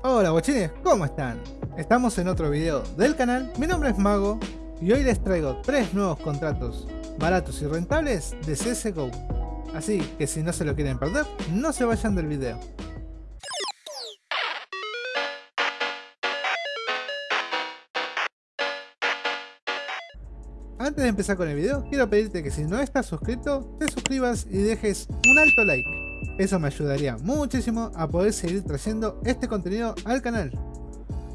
Hola guachines, ¿cómo están? Estamos en otro video del canal, mi nombre es Mago y hoy les traigo tres nuevos contratos baratos y rentables de CSGO. Así que si no se lo quieren perder, no se vayan del video. Antes de empezar con el video, quiero pedirte que si no estás suscrito, te suscribas y dejes un alto like. Eso me ayudaría muchísimo a poder seguir trayendo este contenido al canal.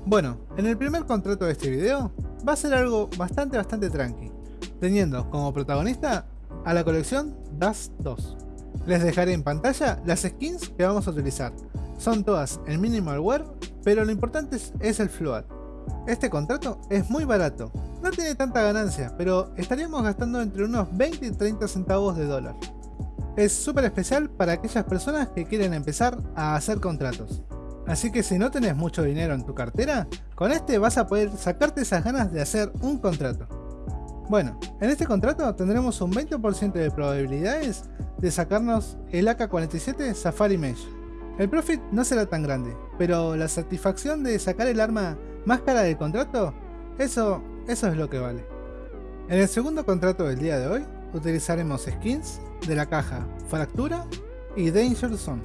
Bueno, en el primer contrato de este video va a ser algo bastante bastante tranqui, teniendo como protagonista a la colección Dust 2. Les dejaré en pantalla las skins que vamos a utilizar. Son todas en minimal wear, pero lo importante es, el float. Este contrato es muy barato, no tiene tanta ganancia, pero estaríamos gastando entre unos 20 y 30 centavos de dólar. Es súper especial para aquellas personas que quieren empezar a hacer contratos. Así que si no tenés mucho dinero en tu cartera, con este vas a poder sacarte esas ganas de hacer un contrato. Bueno, en este contrato tendremos un 20% de probabilidades de sacarnos el AK-47 Safari Mesh. El profit no será tan grande, pero la satisfacción de sacar el arma más cara del contrato, eso, eso es lo que vale. En el segundo contrato del día de hoy, utilizaremos skins de la caja Fractura y Danger Zone.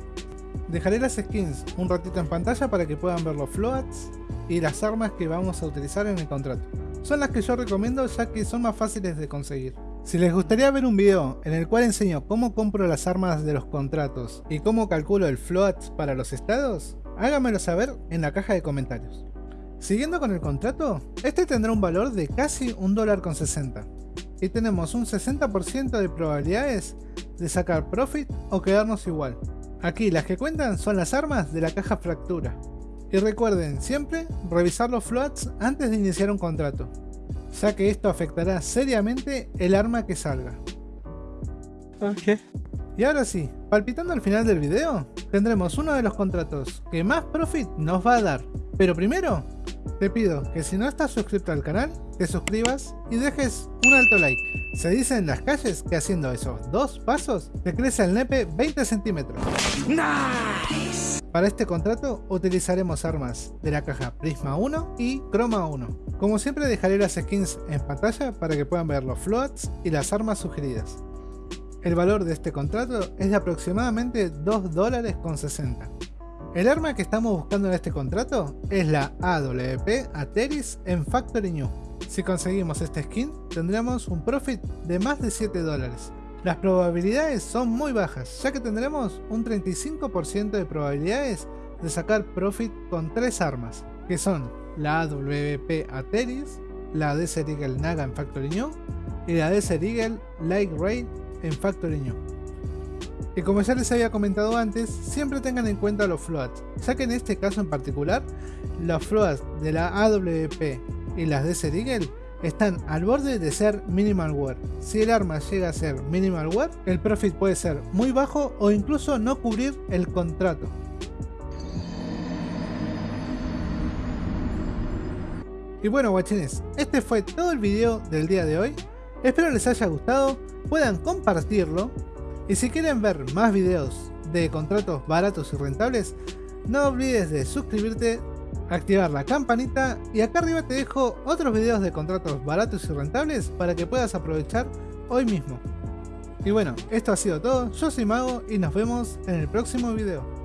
Dejaré las skins un ratito en pantalla para que puedan ver los floats y las armas que vamos a utilizar en el contrato. Son las que yo recomiendo ya que son más fáciles de conseguir. Si les gustaría ver un video en el cual enseño cómo compro las armas de los contratos y cómo calculo el float para los estados, háganmelo saber en la caja de comentarios. Siguiendo con el contrato, este tendrá un valor de casi un dólar con 60 y tenemos un 60% de probabilidades de sacar profit o quedarnos igual. Aquí las que cuentan son las armas de la caja fractura. Y recuerden siempre revisar los floats antes de iniciar un contrato, ya que esto afectará seriamente el arma que salga. Ok. Y ahora sí, palpitando al final del video, tendremos uno de los contratos que más profit nos va a dar. Pero primero, te pido que si no estás suscrito al canal, te suscribas y dejes un alto like. Se dice en las calles que haciendo esos dos pasos te crece el nepe 20 centímetros. ¡Nice! Para este contrato utilizaremos armas de la caja Prisma 1 y Chroma 1. Como siempre dejaré las skins en pantalla para que puedan ver los floats y las armas sugeridas. El valor de este contrato es de aproximadamente 2 dólares con 60. El arma que estamos buscando en este contrato es la AWP Ateris en Factory New. Si conseguimos este skin, tendremos un profit de más de 7 dólares. Las probabilidades son muy bajas, ya que tendremos un 35% de probabilidades de sacar profit con tres armas, que son la AWP Ateris, la Desert Eagle Naga en Factory New y la Desert Eagle Light Raid en Factory New. Y como ya les había comentado antes, siempre tengan en cuenta los floats, ya que en este caso en particular, los floats de la AWP y las de Eagle están al borde de ser minimal wear. Si el arma llega a ser minimal wear, el profit puede ser muy bajo o incluso no cubrir el contrato. Y bueno guachines, este fue todo el video del día de hoy. Espero les haya gustado, puedan compartirlo. Y si quieren ver más videos de contratos baratos y rentables, no olvides de suscribirte, activar la campanita y acá arriba te dejo otros videos de contratos baratos y rentables para que puedas aprovechar hoy mismo. Y bueno, esto ha sido todo, yo soy Mago y nos vemos en el próximo video.